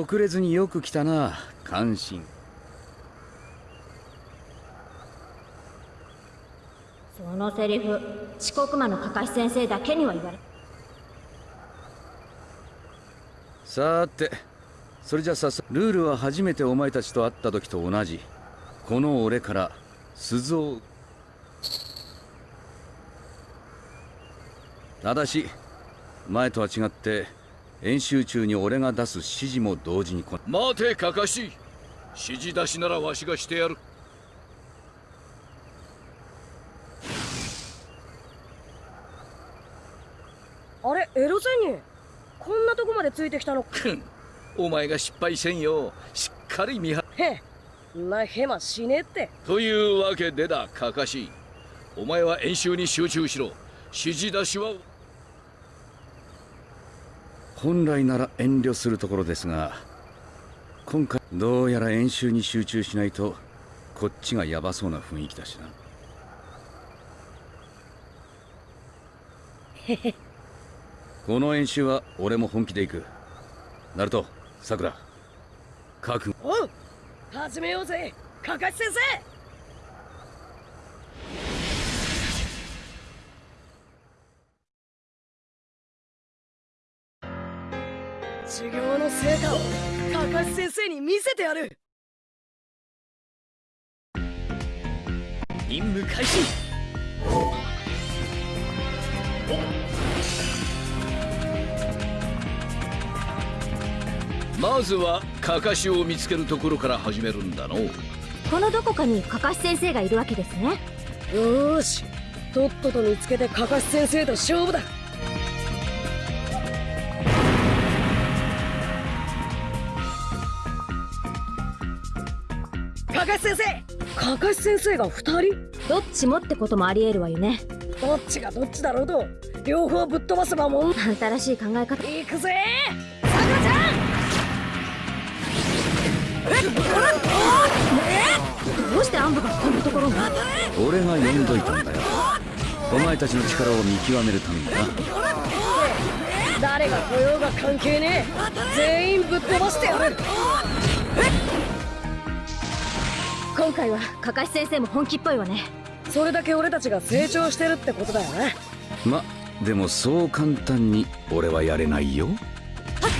遅れずによく来たな関心。そのセリフ遅刻魔のかかし先生だけには言われさてそれじゃ早速ルールは初めてお前たちと会った時と同じ。この俺から鈴を。ただし前とは違って演習中に俺が出す指示も同時にこ待てかかし指示出しならわしがしてやる。あれエロゼニ？こんなとこまでついてきたの？くん。お前が失敗せんよしっかり見張へんなヘマしねえって。というわけでだかかしお前は演習に集中しろ。指示出しは本来なら遠慮するところですが今回どうやら演習に集中しないとこっちがヤバそうな雰囲気だしな。へ へこの演習は俺も本気で行く。ナルトさくら覚悟おう始めようぜ。かかし先生授業の成果をかかし先生に見せてやる。任務開始。まずはかかしを見つけるところから始めるんだの。このどこかにかかし先生がいるわけですね。よーし。とっとと見つけてかかし先生と勝負だかかし先生が二人？どっちもってこともありえるわよね。どっちがどっちだろうと両方ぶっ飛ばせばもん新しい考え方。行くぜ！さくらちゃん！どうしてアンブがこんなところに？俺が呼んどいたんだよ。お前たちの力を見極めるためにな。誰が来ようが関係ねえ。全員ぶっ飛ばしてやる今回はかかし先生も本気っぽいわね。それだけ俺たちが成長してるってことだよね。までもそう簡単に俺はやれないよ。今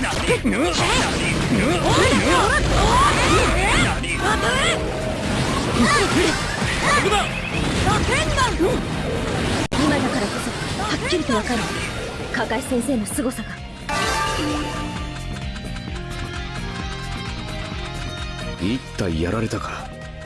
だからこそはっきりとわかる。かかし先生の凄さが。一体やられたか？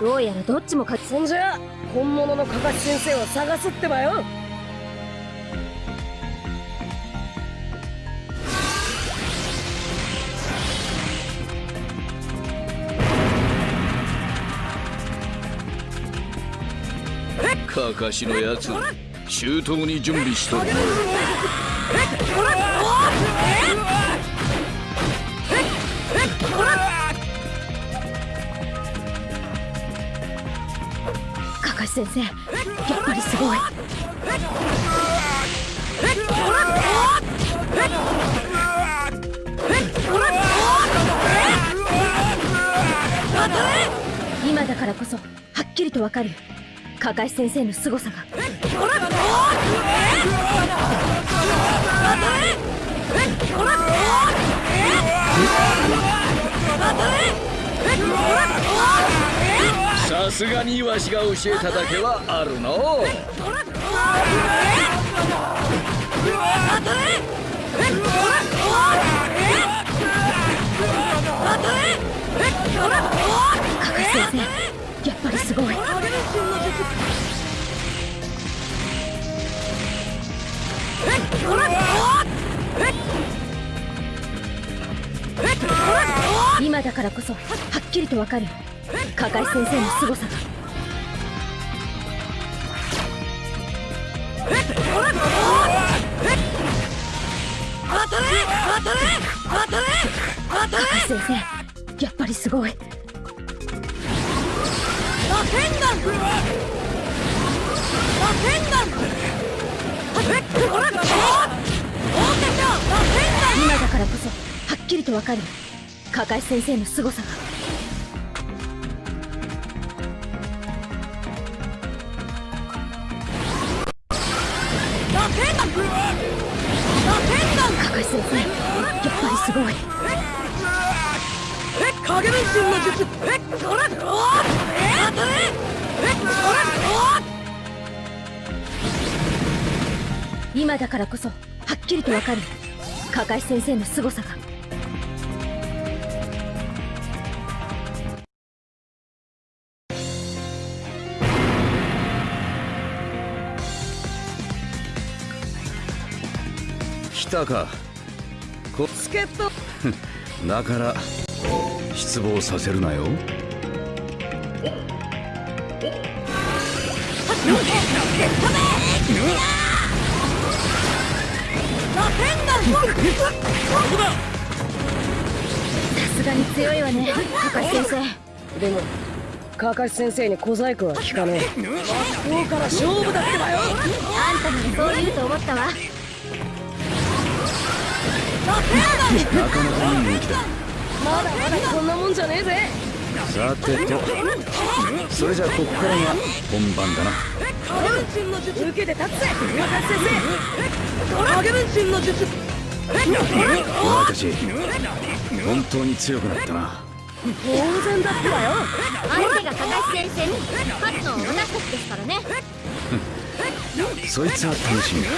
どうやらどっちも勝ちそんじゃ本物のかかし先生を探すってばよ。かかしのやつ周到に準備しとるかかし先生やっ？ぱりすごい今だからこそはっ？きりとわかるかかし先生の凄さが。さすがにわしが教えただけはあるの。う加賀先生今だからこそはっきりとわかる。加賀先生の凄さが。先生やっぱりすごい。今だからこそはっきりとわかる。加賀先生の凄さが。い影分身の術えっこらおえ当たれえっこら今だからこそはっきりとわかる。加賀先生の凄さが。来たか。こお助っ人。だから失望させるなよ。さすがに強いわね加賀先生でもカカシ先生に小細工は効かねえ真っ向から勝負だって。ばよあんたならそう言うと思ったわなかなかいい人気だまだまだこんなもんじゃねえぜ。さてと。それじゃあここからが本番だな。影分身の術受けて立つぜ。カカシ先生影分身の術。お前たち本当に強くなったな。当然だってばよ。相手が加賀先生に勝つのは私たちですからね。そいつは楽しみだ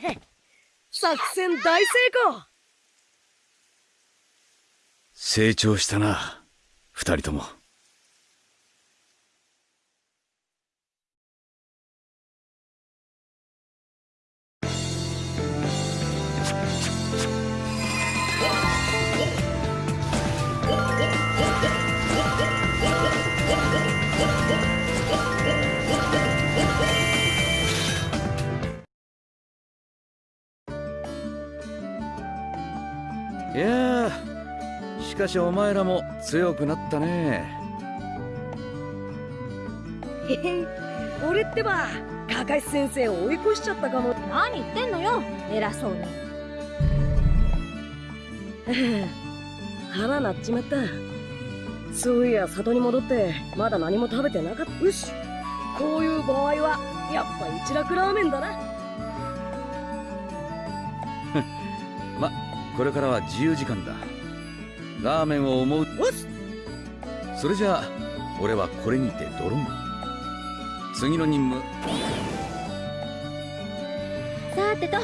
作戦大成功。成長したな二人とも。かしお前らも強くなったね。へへ俺ってばカカシ先生を追い越しちゃったかも。何言ってんのよ。偉そうに。腹なっちまった。そういや里に戻ってまだ何も食べてなかった。よしこういう場合はやっぱ一楽ラーメンだな。まこれからは自由時間だラーメンを思う。おっそれじゃあ俺はこれにてドロン。次の任務。さてと。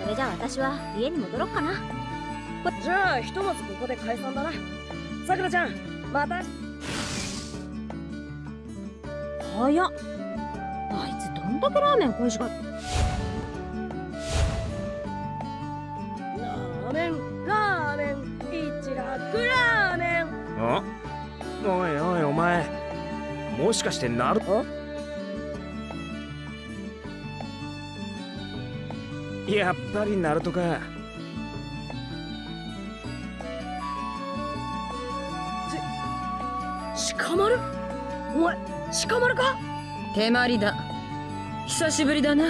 それじゃあ私は家に戻ろっかな。じゃあひとまずここで解散だな。さくらちゃんまた。早っ。あいつどんだけラーメン恋しがってしかしてなる？やっぱりナルトか。鹿丸お前鹿丸か？手まりだ。久しぶりだな。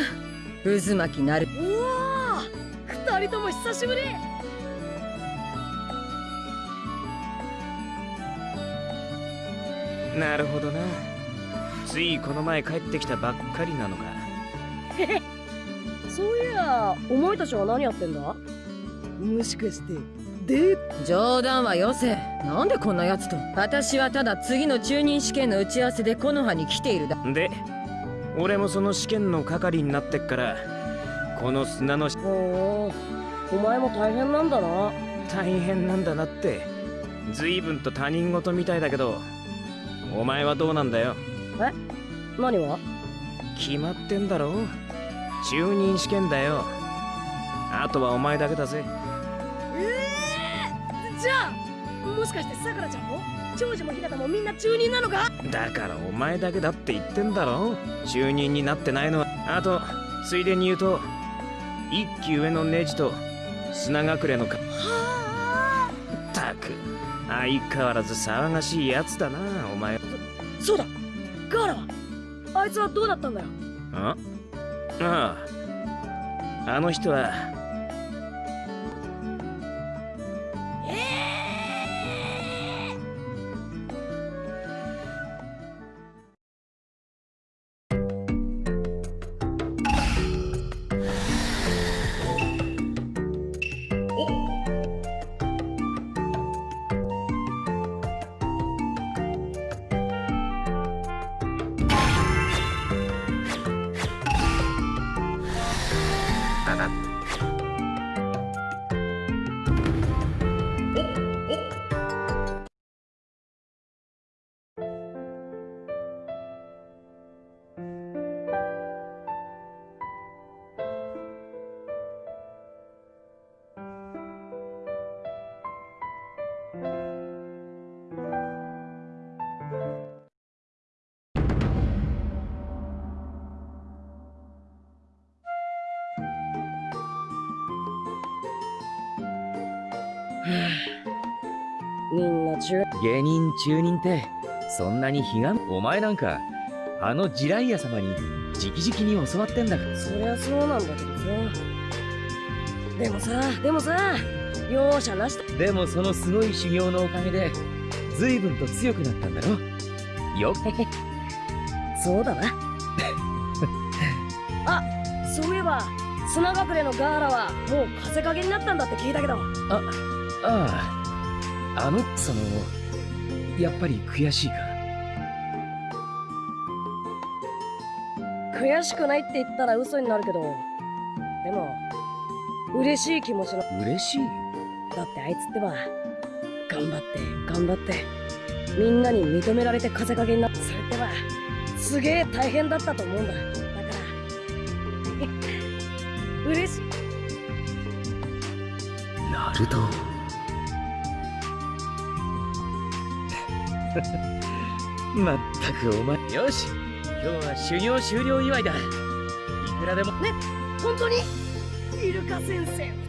渦巻きなる。うわー二人とも久しぶり。なるほどなついこの前帰ってきたばっかりなのか。そういやお前たちは何やってんだ？もしかして。で冗談はよせ。なんでこんなやつと？私はただ次の中任試験の打ち合わせで木の葉に来ているだ。で俺もその試験の係になってっからこの砂のしおーお前も大変なんだな。大変なんだなって。随分と他人事みたいだけどお前はどうなんだよ？何は決まってんだろ中任試験だよ。あとはお前だけだぜ。じゃあもしかしてさくらちゃんも？長女もひなたもみんな中任なのか？だからお前だけだって言ってんだろ中任になってないのは。あとついでに言うと一期上のネジと砂隠れのか。ったく相変わらず騒がしいやつだなお前。そうだあいつはどうだったんだよ？あああ。あの人はな中芸人中任ってそんなに悲願？お前なんかあのジライア様に直々に教わってんだから。そりゃそうなんだけどさ。でもさでもさ容赦なしと。でもそのすごい修行のおかげで随分と強くなったんだろ？よ そうだな。あそういえば砂隠れのガーラはもう風影になったんだって聞いたけど。ああ。あのそのやっぱり悔しいか？悔しくないって言ったら嘘になるけどでも嬉しい気持ちの嬉しい？だってあいつってば頑張って頑張ってみんなに認められて風影になってそれってばすげえ大変だったと思うんだ。だから 嬉しい。ナルトまったくお前よし今日は修行終了祝いだ。いくらでも。ね本当に？イルカ先生。